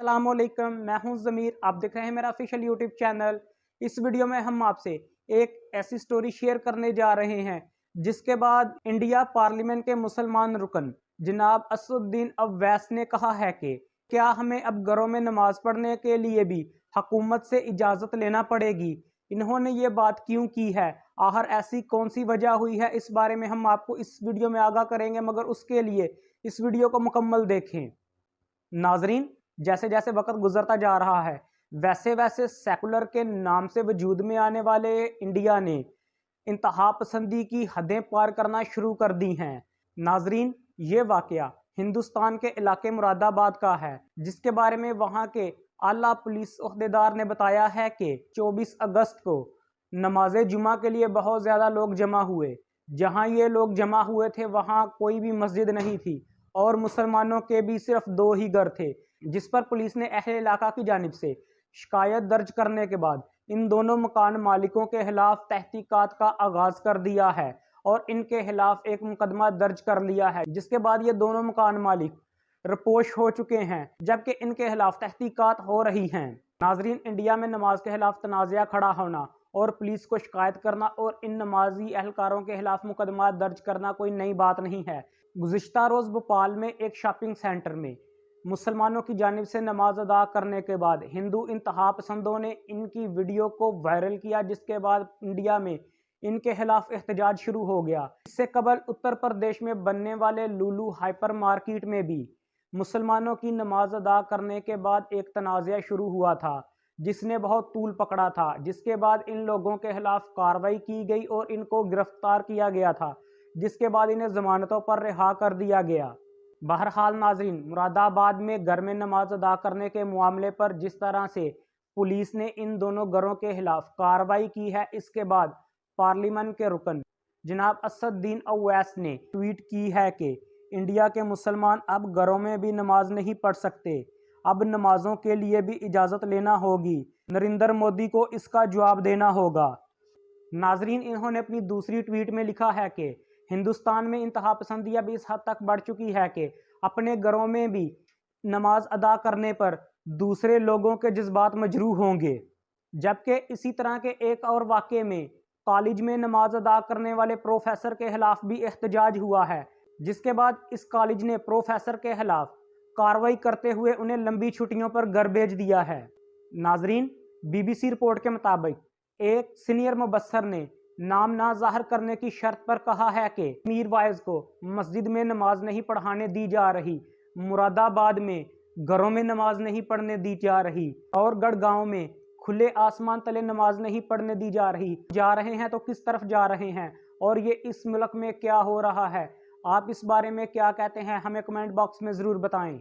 السلام علیکم، میں ہوں ضمیر۔ آپ دیکھ رہے ہیں میرا افیشل یوٹیوب چینل۔ اس ویڈیو میں ہم آپ سے ایک ایسی سٹوری شیئر کرنے جا رہے ہیں، جس کے بعد انڈیا پارلیمنٹ کے مسلمان رکن جناب اسد الدین اویس نے کہا ہے کہ کیا ہمیں اب گھروں میں نماز پڑھنے کے لیے بھی حکومت سے اجازت لینا پڑے گی؟ انہوں نے یہ بات کیوں کی ہے؟ آخر ایسی کون سی وجہ ہوئی ہے؟ اس بارے میں ہم آپ کو اس ویڈیو میں آگاہ کریں گے، مگر اس کے لیے اس ویڈیو کو مکمل دیکھیں۔ ناظرین جیسے جیسے وقت گزرتا جا رہا ہے، ویسے ویسے سیکولر کے نام سے وجود میں آنے والے انڈیا نے انتہا پسندی کی حدیں پار کرنا شروع کر دی ہیں۔ ناظرین، یہ واقعہ ہندوستان کے علاقے مراد آباد کا ہے، جس کے بارے میں وہاں کے اعلیٰ پولیس عہدیدار نے بتایا ہے کہ چوبیس اگست کو نماز جمعہ کے لیے بہت زیادہ لوگ جمع ہوئے۔ جہاں یہ لوگ جمع ہوئے تھے، وہاں کوئی بھی مسجد نہیں تھی اور مسلمانوں کے بھی صرف دو ہی گھر تھے۔ جس پر پولیس نے اہل علاقہ کی جانب سے شکایت درج کرنے کے بعد ان دونوں مکان مالکوں کے خلاف تحقیقات کا آغاز کر دیا ہے اور ان کے خلاف ایک مقدمہ درج کر لیا ہے، جس کے بعد یہ دونوں مکان مالک رپوش ہو چکے ہیں، جبکہ ان کے خلاف تحقیقات ہو رہی ہیں۔ ناظرین، انڈیا میں نماز کے خلاف تنازعہ کھڑا ہونا اور پولیس کو شکایت کرنا اور ان نمازی اہلکاروں کے خلاف مقدمات درج کرنا کوئی نئی بات نہیں ہے۔ گزشتہ روز بھوپال میں ایک شاپنگ سینٹر میں مسلمانوں کی جانب سے نماز ادا کرنے کے بعد ہندو انتہا پسندوں نے ان کی ویڈیو کو وائرل کیا، جس کے بعد انڈیا میں ان کے خلاف احتجاج شروع ہو گیا۔ اس سے قبل اتر پردیش میں بننے والے لولو ہائپر مارکیٹ میں بھی مسلمانوں کی نماز ادا کرنے کے بعد ایک تنازعہ شروع ہوا تھا، جس نے بہت طول پکڑا تھا، جس کے بعد ان لوگوں کے خلاف کاروائی کی گئی اور ان کو گرفتار کیا گیا تھا، جس کے بعد انہیں ضمانتوں پر رہا کر دیا گیا۔ بہرحال ناظرین مراد آباد میں گھر میں نماز ادا کرنے کے معاملے پر جس طرح سے پولیس نے ان دونوں گھروں کے خلاف کاروائی کی ہے، اس کے بعد پارلیمنٹ کے رکن جناب اسد دین اویس نے ٹویٹ کی ہے کہ انڈیا کے مسلمان اب گھروں میں بھی نماز نہیں پڑھ سکتے۔ اب نمازوں کے لیے بھی اجازت لینا ہوگی۔ نریندر مودی کو اس کا جواب دینا ہوگا۔ ناظرین، انہوں نے اپنی دوسری ٹویٹ میں لکھا ہے کہ ہندوستان میں انتہا پسندیہ بھی اس حد تک بڑھ چکی ہے کہ اپنے گھروں میں بھی نماز ادا کرنے پر دوسرے لوگوں کے جذبات مجروح ہوں گے۔ جبکہ اسی طرح کے ایک اور واقعے میں کالج میں نماز ادا کرنے والے پروفیسر کے خلاف بھی احتجاج ہوا ہے، جس کے بعد اس کالج نے پروفیسر کے خلاف کاروائی کرتے ہوئے انہیں لمبی چھٹیوں پر گھر بھیج دیا ہے۔ ناظرین، بی بی سی رپورٹ کے مطابق ایک سینئر مبصر نے نام نہ ظاہر کرنے کی شرط پر کہا ہے کہ میر وائز کو مسجد میں نماز نہیں پڑھانے دی جا رہی مراد آباد میں گھروں میں نماز نہیں پڑھنے دی جا رہی اور گڑھ گاؤں میں کھلے آسمان تلے نماز نہیں پڑھنے دی جا رہی۔ جا رہے ہیں تو کس طرف جا رہے ہیں؟ اور یہ اس ملک میں کیا ہو رہا ہے؟ آپ اس بارے میں کیا کہتے ہیں؟ ہمیں کمنٹ باکس میں ضرور بتائیں۔